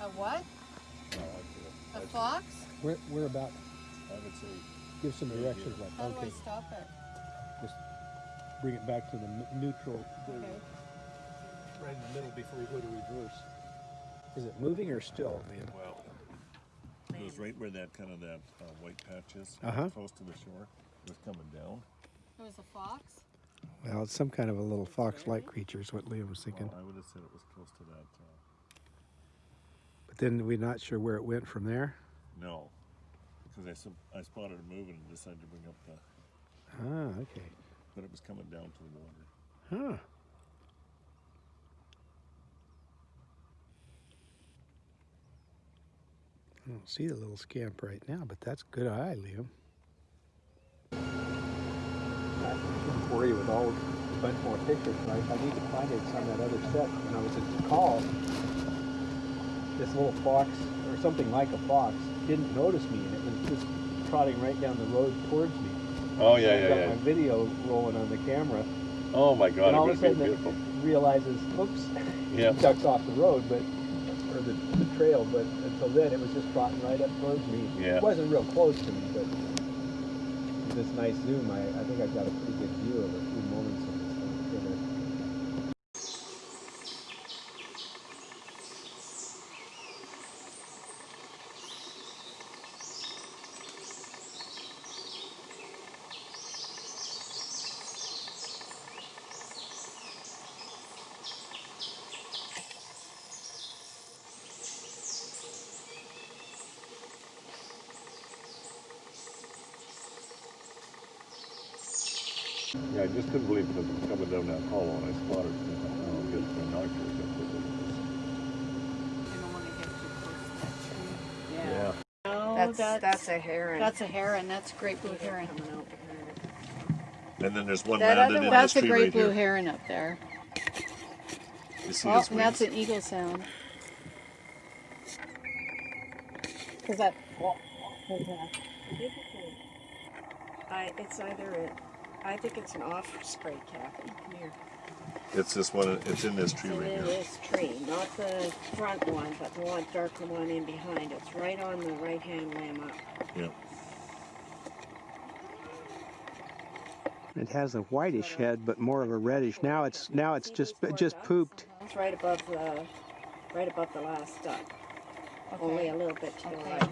A what? No, A fox? Where, where about? I would say, Give some directions. Like, How do I okay, stop it? just bring it back to the neutral. Okay. Right in the middle before you go to reverse. Is it moving or still? well, it was right where that kind of that uh, white patch is, Uh-huh. close to the shore. It was coming down. It was a fox? Well, it's some kind of a little fox-like creature is what Liam was thinking. I would have said it was close to that. Uh, But then we're not sure where it went from there. no, because I, I spotted it moving and decided to bring up the, Ah, okay. but it was coming down to the water. Huh. I don't see the little scamp right now, but that's good eye, Liam. I shouldn't worry with all a bunch more pictures. I, I need to find it on that other set. When I was at the call, this little fox, or something like a fox, didn't notice me, and it was just trotting right down the road towards me. Oh yeah, yeah, I got my video rolling on the camera, Oh my God, and all of a sudden beautiful. it realizes, oops, Yeah. ducks off the road, but or the, the trail. But until then, it was just trotting right up towards me. Yeah. It wasn't real close to me, but with this nice zoom, I, I think I've got a pretty good view of a few moments of this thing together. Yeah, I just couldn't believe it was coming down that hollow and I spotted it. and I thought, Oh, get binoculars up with it. You don't want to get too close to that tree. Yeah. No, That's, that's, that's a heron. that's a heron. That's a great blue heron. Coming out And then there's one That landed other in one- this That's a great right blue here. heron up there. You see Oh, his and that's an eagle sound. Is that? Oh, it. I, it's either a, I think it's an osprey, Kathy. Come here. It's this one, it's in this tree It's right in here. this tree, not the front one, but the one darker one in behind. It's right on the right hand limb up. Yeah. It has a whitish head, but more of a reddish. Now it's now it's just just pooped. It's right above the, right above the last duck. Only a little bit to the Okay. right.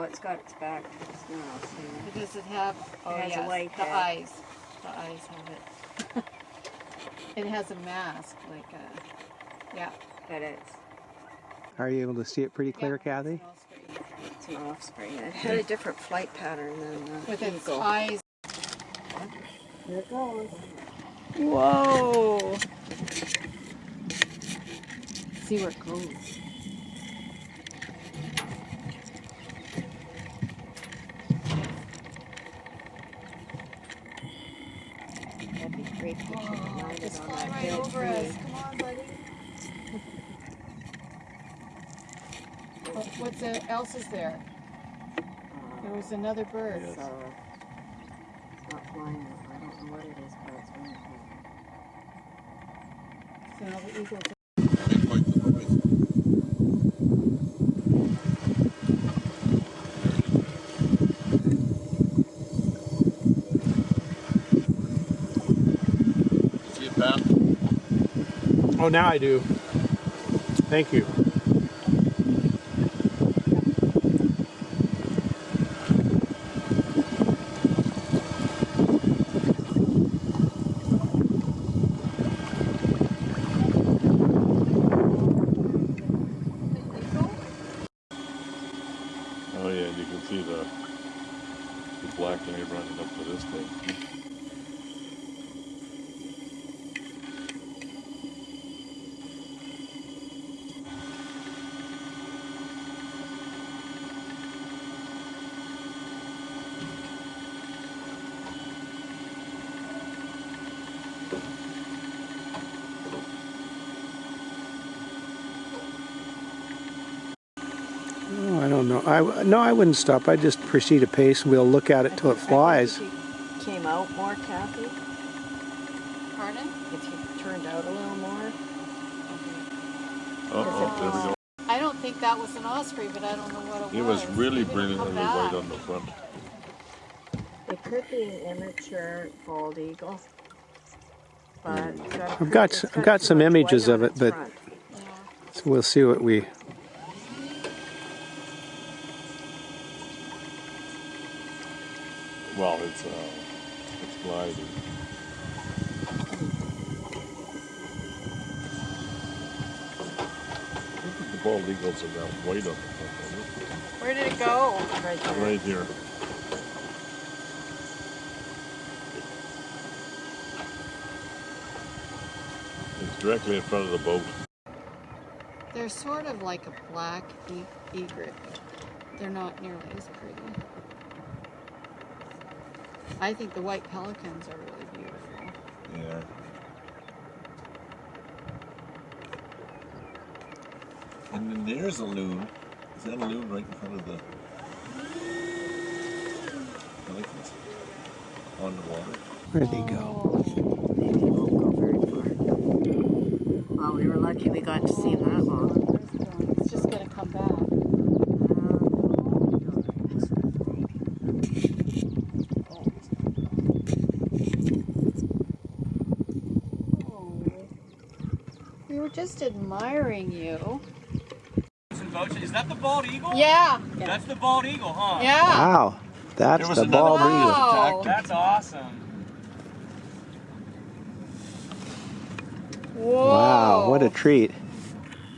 Oh, it's got its back to us now, see? Does it have? Oh has a yes, white the head. eyes. The eyes have it. it has a mask, like a. Yeah. But it's, Are you able to see it pretty clear, Yeah, Kathy? it's an osprey. It had a different flight pattern than the With its eagle. eyes. Here it goes. Whoa! See where it goes. Great picture if landed It's on that right dead over us. Come on, buddy. What, what's uh, else is there? There was another bird. Yes. So, it's not flying. I don't know what it is, but it's wonderful. So the eagles. Oh, now I do. Thank you. Oh yeah, you can see the, the black eye running up to this thing. Oh, I don't know. I w- no, I wouldn't stop. I'd just proceed apace. And we'll look at it till it I think flies. if you Came out more, Kathy. Pardon? If you turned out a little more. Uh-oh, there we go. I don't think that was an osprey, but I don't know what it, was. It was really Maybe it'll brilliantly white on the front. It could be an immature bald eagle. But hmm. it's got a I've got it's s- I've got some images of it, but- Yeah. So we'll see what we. Well, it's, uh, it's gliding. I think the bald eagles are that white on the. Where did it go? Right aren't there. Right here. It's directly in front of the boat. They're sort of like a black e- egret. They're not nearly as pretty. I think the white pelicans are really beautiful. Yeah. And then there's a loon. Is that a loon right in front of the pelicans? On the water? Where'd they go? Maybe it won't go very far. Well, we were lucky we got to see him that long. It's just gonna come back. We were just admiring you. Is that the bald eagle? Yeah, That's the bald eagle, huh? yeah. Wow, that's the bald one eagle. Wow. That's awesome. Whoa. Wow, what a treat!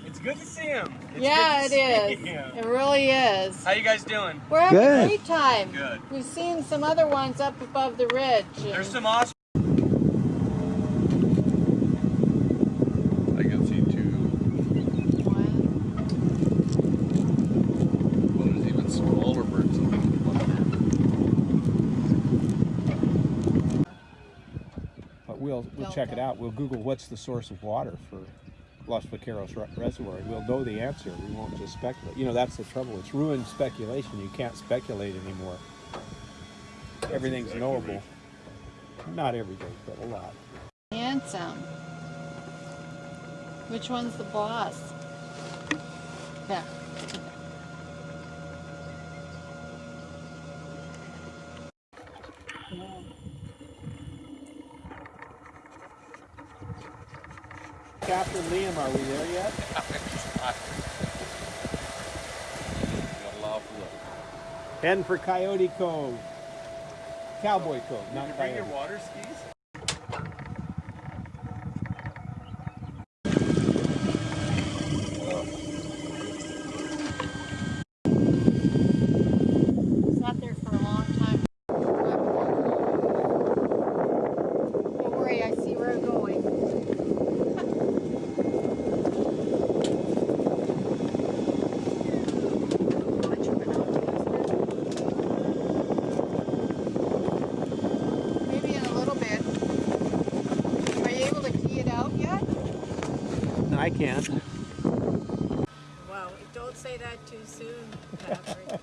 It's good to see him. It's Yeah, good it to is. him. It really is. How you guys doing? We're having Good. a great time. Good. We've seen some other ones up above the ridge. There's some awesome. I can see two. Well, there's even smaller birds on the But we'll, we'll check it out. We'll Google what's the source of water for Los Vaqueros Reservoir. and We'll know the answer. We won't just speculate. You know, that's the trouble. It's ruined speculation. You can't speculate anymore. Everything's exactly knowable. right. Not everything, but a lot. Handsome. Which one's the boss? Yeah. Captain Liam, are we there yet? Heading for Coyote Cove. Cowboy Cove, not Coyote. water skis? Sat there for a long time. Don't worry, I see where I'm going. Much of an optimist. Maybe in a little bit. Are you able to key it out yet? I can't. Wow, don't say that too soon, Patrick.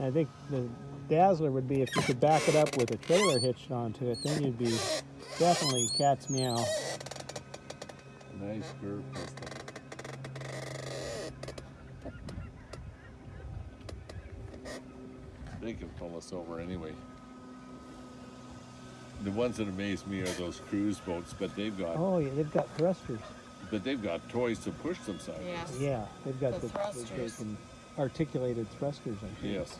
I think the dazzler would be if you could back it up with a trailer hitched onto it, then you'd be definitely cat's meow. Nice curve pistol. They can pull us over anyway. The ones that amaze me are those cruise boats, but they've got Oh, yeah, they've got thrusters. but they've got toys to push them sideways. Yes. Yeah, they've got The the, they- they can articulated thrusters. I think. Yes.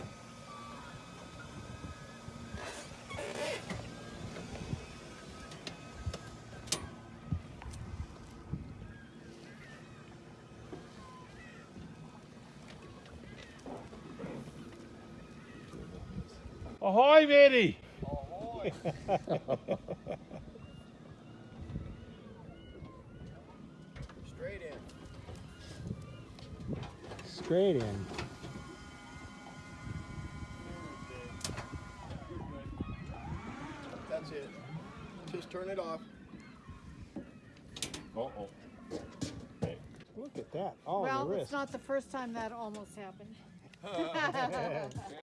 Ahoy, matey! Straight in. Straight in. That's it. Just turn it off. Uh oh. Look at that. Oh, well, the it's not the first time that almost happened.